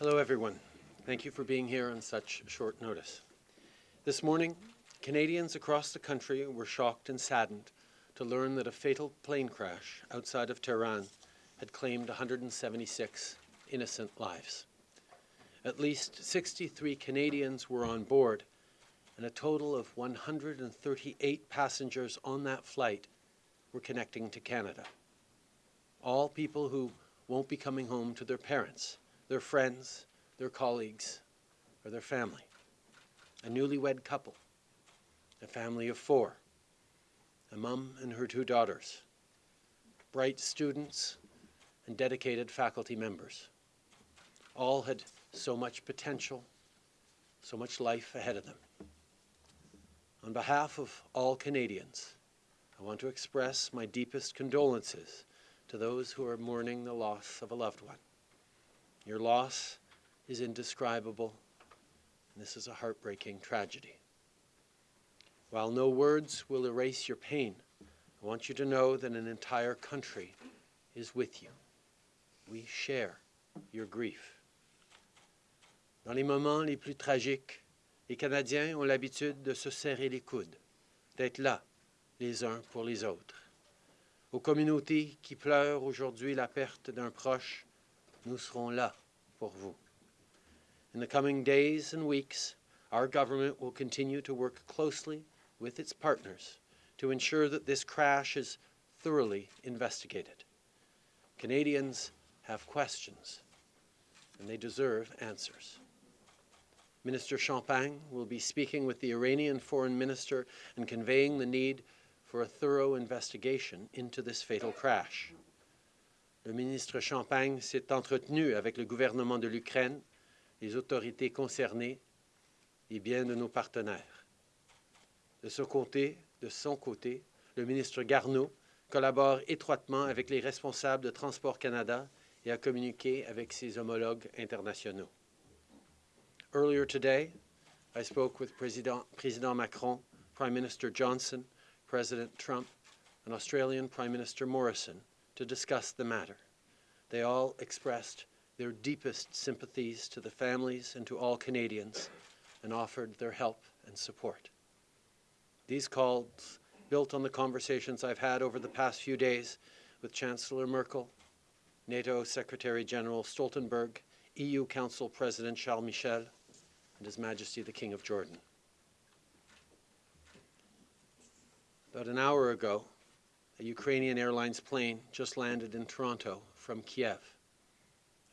Hello, everyone. Thank you for being here on such short notice. This morning, Canadians across the country were shocked and saddened to learn that a fatal plane crash outside of Tehran had claimed 176 innocent lives. At least 63 Canadians were on board, and a total of 138 passengers on that flight were connecting to Canada. All people who won't be coming home to their parents, their friends, their colleagues, or their family. A newlywed couple, a family of four, a mum and her two daughters, bright students, and dedicated faculty members. All had so much potential, so much life ahead of them. On behalf of all Canadians, I want to express my deepest condolences to those who are mourning the loss of a loved one. Your loss is indescribable, and this is a heartbreaking tragedy. While no words will erase your pain, I want you to know that an entire country is with you. We share your grief. Dans les moments les plus tragiques, les Canadiens ont l'habitude de se serrer les coudes, d'être là les uns pour les autres. Aux communautés qui pleurent aujourd'hui la perte d'un proche, nous serons là pour vous. In the coming days and weeks, our government will continue to work closely with its partners to ensure that this crash is thoroughly investigated. Canadians have questions, and they deserve answers. Minister Champagne will be speaking with the Iranian foreign minister and conveying the need for a thorough investigation into this fatal crash. Le ministre Champagne s'est entretenu avec le gouvernement de l'Ukraine, les autorités concernées et bien de nos partenaires. De côté, de son côté, le ministre Garneau collabore étroitement avec les responsables de Transport Canada et a communiqué avec ses homologues internationaux. Earlier today, I spoke with President, President Macron, Prime Minister Johnson, President Trump, and Australian Prime Minister Morrison to discuss the matter. They all expressed their deepest sympathies to the families and to all Canadians and offered their help and support. These calls built on the conversations I've had over the past few days with Chancellor Merkel, NATO Secretary General Stoltenberg, EU Council President Charles Michel, and His Majesty the King of Jordan. About an hour ago, a Ukrainian Airlines plane just landed in Toronto from Kiev.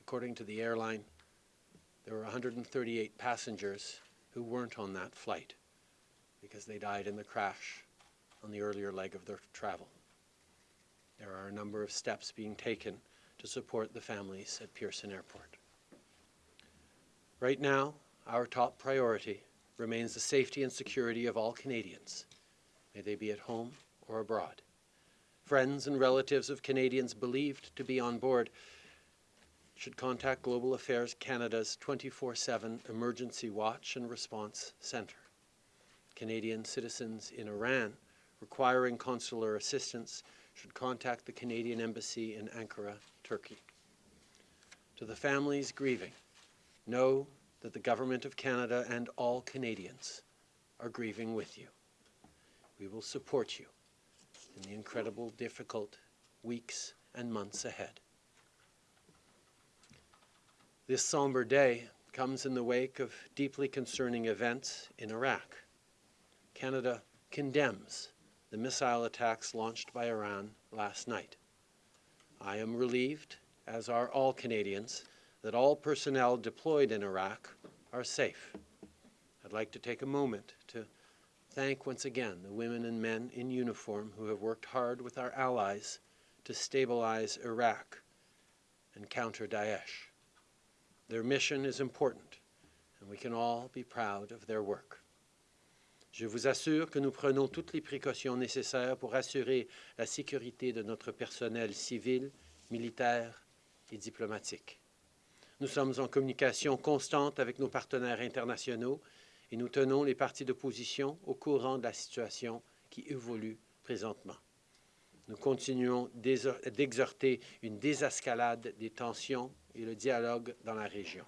According to the airline, there were 138 passengers who weren't on that flight because they died in the crash on the earlier leg of their travel. There are a number of steps being taken to support the families at Pearson Airport. Right now, our top priority remains the safety and security of all Canadians, may they be at home or abroad. Friends and relatives of Canadians believed to be on board should contact Global Affairs Canada's 24-7 Emergency Watch and Response Centre. Canadian citizens in Iran requiring consular assistance should contact the Canadian Embassy in Ankara, Turkey. To the families grieving, know that the Government of Canada and all Canadians are grieving with you. We will support you in the incredible, difficult weeks and months ahead. This somber day comes in the wake of deeply concerning events in Iraq. Canada condemns the missile attacks launched by Iran last night. I am relieved, as are all Canadians, that all personnel deployed in Iraq are safe. I'd like to take a moment to thank once again the women and men in uniform who have worked hard with our allies to stabilize Iraq and counter Daesh. Their mission is important, and we can all be proud of their work. Je vous assure que nous prenons toutes les précautions nécessaires pour assurer la sécurité de notre personnel civil, militaire et diplomatique. Nous sommes en communication constante avec nos partenaires internationaux et nous tenons les partis d'opposition au courant de la situation qui évolue présentement. Nous continuons d'exhorter une désescalade des tensions et le dialogue dans la région.